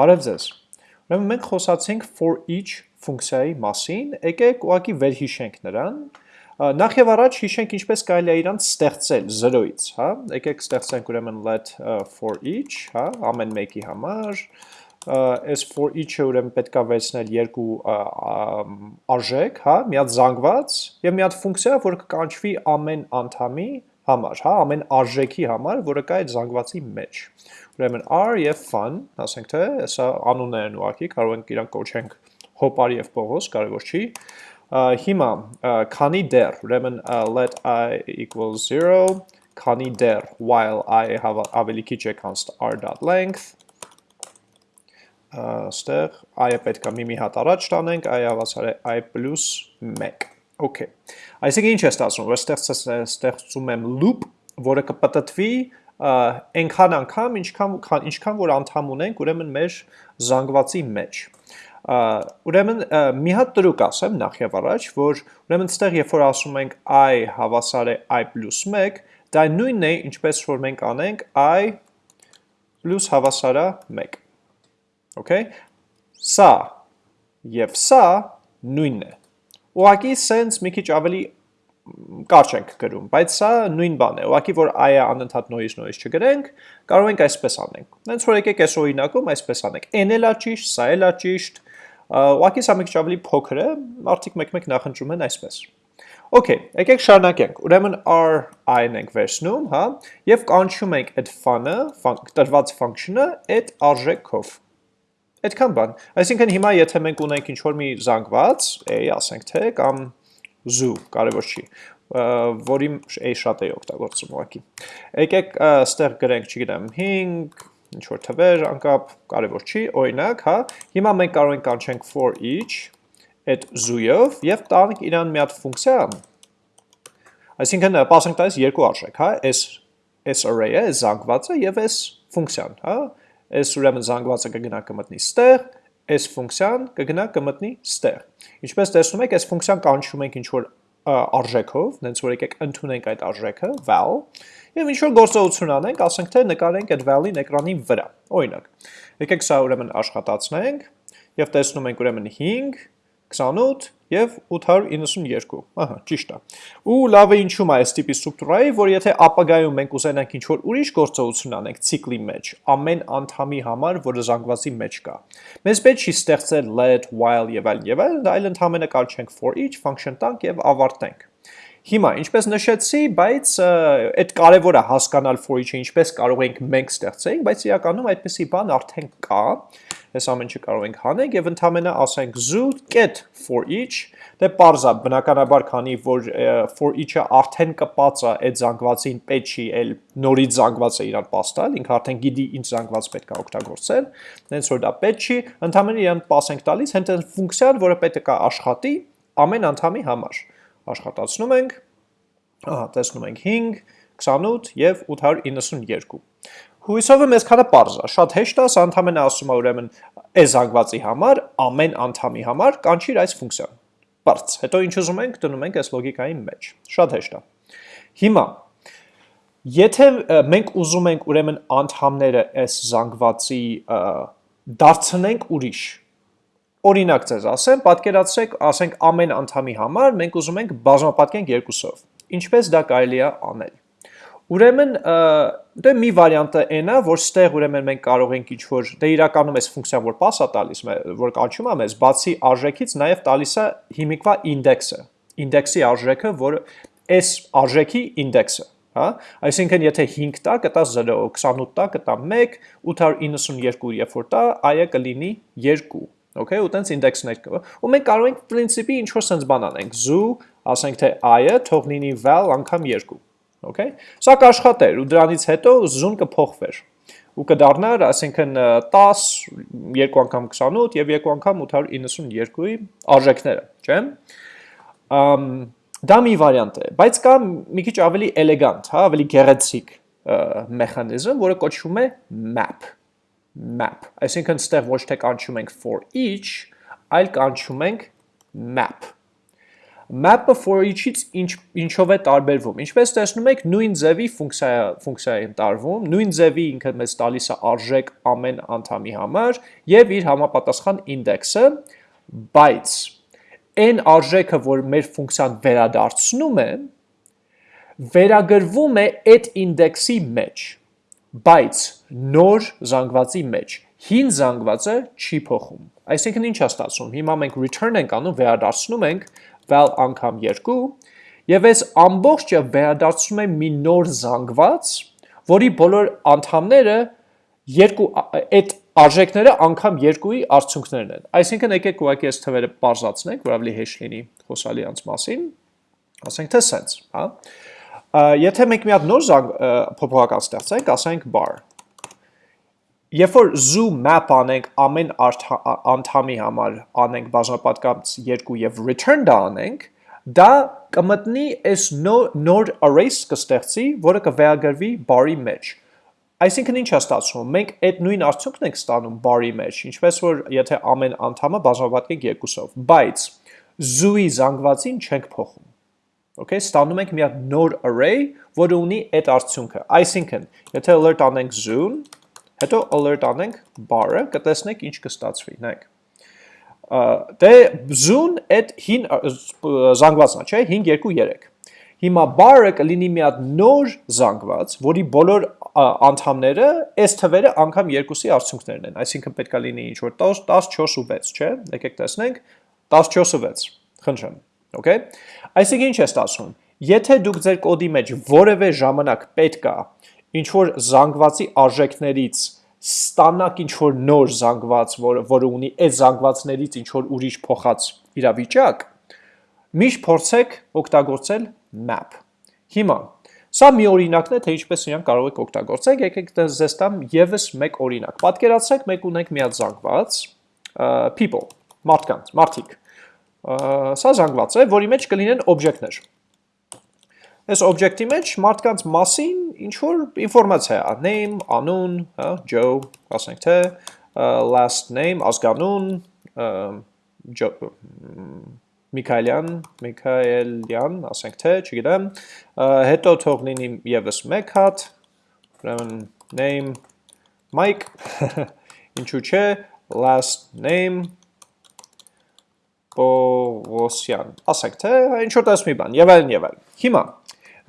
Բարև ձեզ։ Ուրեմն մենք խոսացինք for each ֆունկցիայի մասին, եկեք ուղղակի վերհիշենք նրան։ Նախ եւ առաջ հիշենք ինչպես կարելի է իրան ստեղծել 0-ից, հա։ Եկեք ստեղծենք ուրեմն let for each, հա, ամեն մեկի համար։ Այս for each-ը ուրեմն պետքա վերցնել երկու արժեք, հա, մի հատ զանգված եւ մի հատ ֆունկցիա, որը կկանչվի ամեն անդամի համար, հա, ամեն արժեքի համար, որը կա այդ զանգվածի մեջ։ Ուրեմն r եւ fun, ասենք թե, հեսա անուններ են ուղակի, կարող ենք իրանք կոչենք հոպար եւ Պողոս, կարևոր չի։ Հիմա քանի դեռ, ուրեմն let i equals 0, քանի դեռ while i ավելի քիչ է քան r.length ստեղ i-ը պետք է մի-մի հատ առաջ տանենք, i հավասար է i plus 1։ Okay։ Այսինքն ինչ է ստացվում, որ ստեղծում եմ loop, որը կպտտվի այնքան անգամ, ինչքան, ինչքան որ անդամ ունենք, ուրեմն մեր զանգվածի մեջ։ Ուրեմն մի հատ տրուկ ասեմ նախ եւ առաջ, որ ուրեմն ստեղ երբ որ ասում ենք i հավասար է i + 1, դա նույնն է, ինչպես որ մենք անենք i plus հավասար է 1։ Okay։ Սա եւ սա նույնն է։ Ուղղակի sense մի քիչ ավելի կարճ ենք գրում, բայց սա նույն բան է, ուղղակի որ ai-ը անընդհատ նորից նորից չգրենք, կարող ենք այսպես անենք։ Հենց որ եկեք այս օրինակում այսպես անենք։ N-ը լա ճիշտ, սա էլ լա ճիշտ, ուղղակի սա մի քիչ ավելի փոքր է, արդիկ մեկ-մեկ նախընտրում են այսպես։ Okay, եկեք շարունակենք։ Ուրեմն r-ին ենք վերցնում, հա, եւ կանչում ենք այդ fun-ը, տրված function-ը այդ արժեքով։ Այդքան բան։ Այսինքն հիմա եթե մենք ունենք ինչ-որ մի զանգված, a ասենք թե, կամ zoo, կարևոր չի, որի a շատ է օգտագործում ուղղակի։ Եկեք ստեղ գրենք, չգիտեմ, 5, ինչ որ թվեր, անկապ, կարևոր չի, օրինակ, հա։ Հիմա մենք կարող ենք կանչենք for each այդ zoo-ով եւ տանք իրան մի հատ ֆունկցիա։ Այսինքն, pasենք տալիս երկու արժեք, հա, այս այս array-ը, այս զանգվածը եւ այս ֆունկցիան, հա։ Այս ուրեմն զանգվածը կգնա կմտնի ստեղ, այս ֆունկցիան կգնա կմտնի ստեղ։ Ինչպես տեսնում եք, այս ֆունկցիան կանչում ենք ինչ-որ արժեքով, նենց որ եկեք ընդունենք այդ արժեքը, val, եւ ինչ-որ գործողություն անենք, ասենք թե նկարենք այդ val-ին էկրանի վրա։ Օրինակ, եկեք սա ուրեմն աշխատացնենք եւ տեսնում ենք ուրեմն 5 28 եւ 892։ Ահա, ճիշտ է։ Ու լավ է ինչու՞ է այս տիպի ստրուկտուրայի, որ եթե ապագայում մենք ուզենանք ինչ-որ ուրիշ գործողություն անենք ցիկլի մեջ, ամեն անդամի համար, որը զանգվածի մեջ կա։ Մեզ պետք չի ստեղծել let, while եւ այլն եւ այլն, այլ ընդհանրապես կարճենք for each function տանք եւ ավարտենք։ Հիմա, ինչպես նշեցի, բայց այդ կարևորը հասկանալ for each-ը ինչպես կարող ենք մենք ստեղծենք, բայց իրականում այդպեսի բան արդեն կա, այս ամեն ինչը կարող ենք հանենք եւ ընդհանրապես ասենք zoo get for each դե parza բնականաբար քանի որ for each-ը արդեն կպած է այդ զանգվածին պետք չի էլ նորից զանգվածը իրան պաստալ ինքը արդեն գիտի ինչ զանգված պետք է օգտագործել հենց որ դա պետք չի ընդհանրապես իրան pass ենք տալիս հենց այն ֆունկցիան որը պետք է աշխատի ամեն անդամի համար աշխատացնում ենք ահա տեսնում ենք 5 28 եւ 892 Հույսով եմ այսքանը པարզ է, շատ հեշտ է, սա ընդհանրապես ասում է ուրեմն այս զանգվածի համար, ամեն անդամի համար կանչիր այս ֆունկցիան։ Պարզ։ Հետո ինչ ուզում ենք, դնում ենք այս լոգիկայի մեջ։ Շատ հեշտ է։ Հիմա եթե մենք ուզում ենք ուրեմն անդամները այս զանգվածի դարձնենք ուրիշ, օրինակ ձեզ ասեմ, պատկերացրեք, ասենք ամեն անդամի համար մենք ուզում ենք բազմապատկենք երկուսով։ Ինչպես դա կարելի է անել։ Ուրեմն դե մի վարիանտը այն է, որ ստեղ ուրեմն մենք կարող ենք ինչ-որ դե իրականում այս ֆունկցիան որ pass-ա տալիս, որ կանչում է մեզ, բացի արժեքից նաև տալիս է հիմիկվա ինդեքսը, ինդեքսի արժեքը, որը այս արժեքի ինդեքսը, հա? Այսինքն եթե 5 տա, կտա 0, 28 տա, կտա 1, 892 երբ որ տա, այը կլինի 2 Okay, ու տենց ինդեքսներ կա։ Ու մենք կարող ենք principi ինչ որ sense բան անենք։ Zoo, ասենք թե i-ը թող լինի val անգամ 2 Okay։ Սա կաշխատեր ու դրանից հետո զուն կփոխվեր ու կդառնար, ասենքն 10, 2 անգամ 28 եւ 2 անգամ 892-ի արժեքները, չէ՞։ Ամ դա մի վարիանտ է, բայց կա մի քիչ ավելի էլեգանտ, հա, ավելի գեղեցիկ մեխանիզմ, որը կոչվում է map map։ Այսինքն ստեղ ոչ թե կանչում ենք for each, այլ կանչում ենք map map-ը for each-ից ինչ, ինչով է տարբերվում։ Ինչպես տեսնում եք, նույն ձևի ֆունկցիա ֆունկցիա է տարվում, նույն ձևի ինքը մեզ տալիս է արժեք ամեն անդամի համար եւ իր համապատասխան ինդեքսը, բայց այն արժեքը, որ մեր ֆունկցիան վերադարձնում է, վերագրվում է այդ ինդեքսի մեջ, բայց նոր զանգվածի մեջ։ Հին զանգվածը չի փոխում։ Այսինքն ինչ է ստացվում։ Հիմա մենք return ենք անում, վերադարձնում ենք val անգամ 2 եւ այս ամբողջը վերադարձնում է մի նոր զանգված, որի բոլոր անդամները երկու այդ արժեքները անգամ երկուի արդյունքներն են։ Այսինքն եկեք ուղղակի այս թվերը բարձրացնենք, որ ավելի հեշտ լինի խոսալի անց մասին։ Ասենք թե sense, հա։ Եթե մենք մի հատ նոր փոփոխական ստեղծենք, ասենք bar Երբ որ zoo map անենք ամեն անդամի համար անենք բաժանապատկած 2 եւ return դա անենք, դա կմտնի այս նոր arrays կստեղծի, որը կվերագրվի bar-ի մեջ։ Այսինքն ինչ է ստացվում։ Մենք այդ նույն արդյունքն ենք ստանում bar-ի մեջ, ինչպես որ եթե ամեն անդամը բաժանապատկենք երկուսով, բայց zoo-ի զանգվածին չենք փոխում։ Okay, ստանում ենք մի հատ նոր array, որը ունի այդ արդյունքը։ Այսինքն, եթե alert անենք zoo-ն, Հետո alert անենք bar-ը, կտեսնենք ինչ կստացվի, նայեք։ Դե zoom այդ հին զանգվածն է, չէ, 523։ Հիմա bar-ը կլինի մի հատ նոր զանգված, որի բոլոր անդամները այս թվերը անգամ երկուսի արդյունքներն են, այսինքն պետքա լինի ինչ որ 14 ու 6, չէ։ Եկեք տեսնենք 14 ու 6։ Խնդրեմ, okay։ Այսինքն ինչ է ստացվում։ Եթե դուք ձեր կոդի մեջ որևէ ժամանակ պետք է ինչ որ զանգվածի արժեքներից ստանաք ինչ որ նոր զանգված, որը որը ունի այդ զանգվածներից ինչ որ ուրիշ փոխած իրավիճակ, միշտ փորձեք օգտագործել map։ Հիմա Սա մի օրինակն է, թե ինչպես իրան կարող եք օգտագործել։ Եկեք ձեզ տամ եւս մեկ օրինակ։ Պատկերացրեք, մենք ունենք մի հատ զանգված, people, մարդկանց, մարդիկ։ Սա զանգված է, որի մեջ կլինեն օբյեկտներ։ Այս օբյեկտի մեջ մարդկանց մասին ինչ որ ինֆորմացիա է, name, անուն, հա, Joe, ասենք թե, last name, ազգանուն, Միքայելյան, Միքայելյան, ասենք թե, չգիտեմ, հետո թող լինի եւս մեկ հատ, ուրեմն name Mike, ինչու՞ չէ, last name Պողոսյան, ասենք թե, ինչ որ տես մի բան, եւ այլն եւ այլն։ Հիմա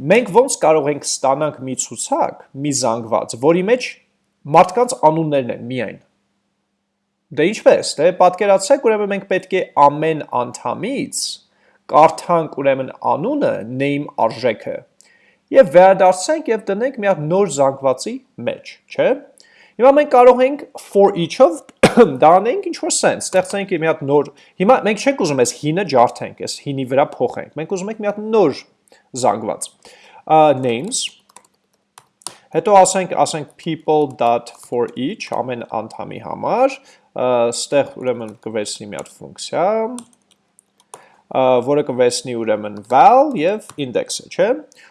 Մենք ոնց կարող ենք ստանանք մի ցուցակ, մի զանգված, որի մեջ մարդկանց անուններն են միայն։ Դե ինչպես, դե պատկերացրեք, ուրեմն մենք պետք է ամեն անդամից կարդանք ուրեմն անունը, name արժեքը եւ վերադարձենք եւ դնենք մի հատ նոր զանգվածի մեջ, չէ՞։ Հիմա մենք կարող ենք for each-ով դա անենք ինչ որ sense, ստեղծենք մի հատ նոր։ Հիմա մենք չենք ուզում այս հինը ջարդենք, այս հինի վրա փոխենք։ Մենք ուզում ենք մի հատ նոր զանգված։ names Հետո ասենք, ասենք people.for each ամեն անդամի համար, ստեղ ուրեմն կվերցնի մի հատ ֆունկցիա, որը կվերցնի ուրեմն val եւ index-ը, չէ՞։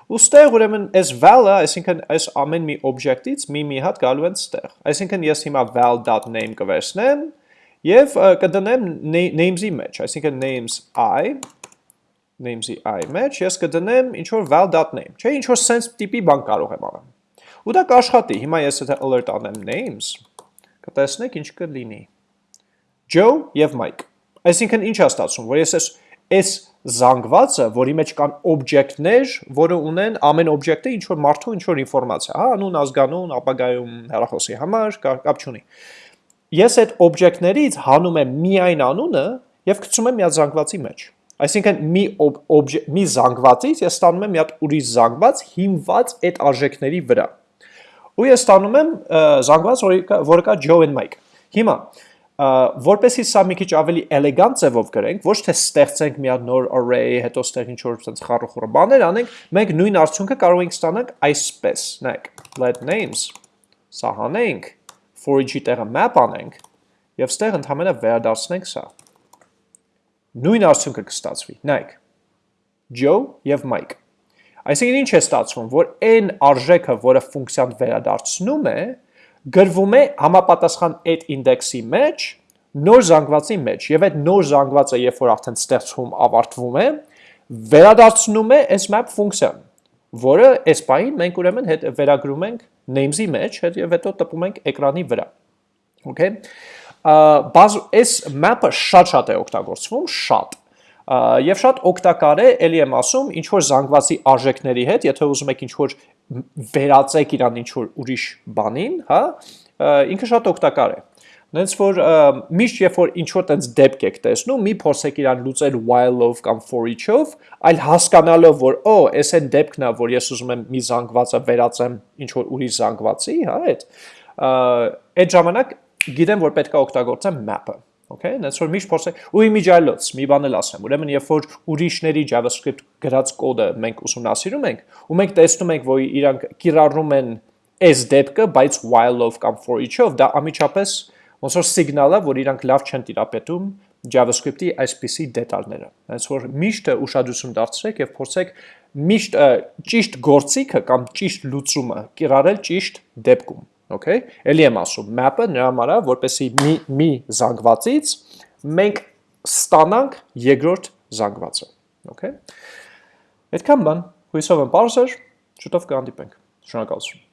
Ու ստեղ ուրեմն այս val-ը, այսինքն այս ամեն մի օբյեկտից մի մի հատ գալու են ստեղ։ Այսինքն ես հիմա val.name կվերցնեմ եւ կդնեմ names-ի մեջ, այսինքն names i names-ի i մեջ, ես կդնեմ ինչ որ val.name, չէ, ինչ որ sense տիպի բան կարող եմ անել։ Ու դա կաշխատի։ Հիմա ես եթե alert անեմ names, կտեսնեք ինչ կլինի։ Joe եւ Mike։ Այսինքն ինչ է ստացվում, որ ես այս զանգվածը, որի մեջ կան օբյեկտներ, որը ունեն ամեն օբյեկտը ինչ որ մարդու ինչ որ ինֆորմացիա, հա, անուն, ազգանուն, ապագայում հեռախոսի համար, կապ չունի։ Ես այդ օբյեկտներից հանում եմ միայն անունը եւ գցում եմ մի զանգվածի մեջ։ Այսինքն մի մի զանգվածից ես ստանում եմ մի հատ ուրիշ զանգված հիմված այդ արժեքների վրա։ Ու ես ստանում եմ զանգված, որը կա Joe and Mike։ Հիմա որպեսի սա մի քիչ ավելի էլեգանտ ձևով գրենք, ոչ թե ստեղծենք մի հատ նոր array, հետո ստեղ ինչ որ sense խառախորը բաներ անենք, մենք նույն արդյունքը կարող ենք ստանալ այսպես։ Նայեք, let names սահանենք, for each-ի տեղը map անենք եւ ստեղ ընդհանրապես վերադարձնենք սա նույն արդյունքը կստացվի։ Նայեք։ Joe եւ Mike։ Այսինքն ինչ է ստացվում, որ այն արժեքը, որը ֆունկցիան վերադարձնում է, գրվում է համապատասխան այդ ինդեքսի մեջ, նոր զանգվածի մեջ, եւ այդ նոր զանգվածը, երբ որ արդեն ստեղծվում ավարտվում է, վերադարձնում է այս map ֆունկցիան, որը այս բային մենք ուրեմն հետ վերագրում ենք names-ի մեջ, հետ եւ հետո տպում ենք էկրանի վրա։ Okay։ Բազ այս map-ը շատ-շատ է օգտագործվում, շատ եւ շատ օգտակար է, ելի եմ ասում, ինչ որ զանգվածի արժեքների հետ, եթե ուզում եք ինչ որ վերածեք իրան ինչ որ ուրիշ բանին, հա, ինքը շատ օգտակար է։ Նենց որ միշտ երբ որ ինչ որ տենց դեպք եք տեսնում, մի փորձեք իրան լուծել while-ով կամ for each-ով, այլ հասկանալով, որ օ, էս այն դեպքն է, որ ես ուզում եմ մի զանգվածը վերածեմ ինչ որ ուրիշ զանգվածի, հա, այդ այդ ժամանակ գիտեմ, որ պետք է օգտագործեմ map-ը։ Okay, that's որ միշտ փորձեք ու իմիջայլոց մի բան էլ ասեմ։ Ուրեմն երբ որ ուրիշների JavaScript գրած կոդը մենք ուսումնասիրում ենք, ու մենք տեսնում ենք, որ իրանք կիրառում են այս դեպքը, բայց while-ով կամ for each-ով, դա ամիջապես ոնց որ սիգնալ է, որ իրանք լավ չեն տիրապետում JavaScript-ի այսպիսի դետալները։ Հենց որ միշտ ուշադրություն դարձրեք եւ փորձեք միշտ ճիշտ գործիքը կամ ճիշտ լուծումը կիրառել ճիշտ դեպքում, okay։ Էլի եմ ասում, map-ը նրա համար է, որպեսի մի մի զանգվածից մենք ստանանք երկրորդ զանգվածը, okay։ Այդքան բան, հույսով եմ բարձր, շուտով կհանդիպենք։ Շնորհակալություն։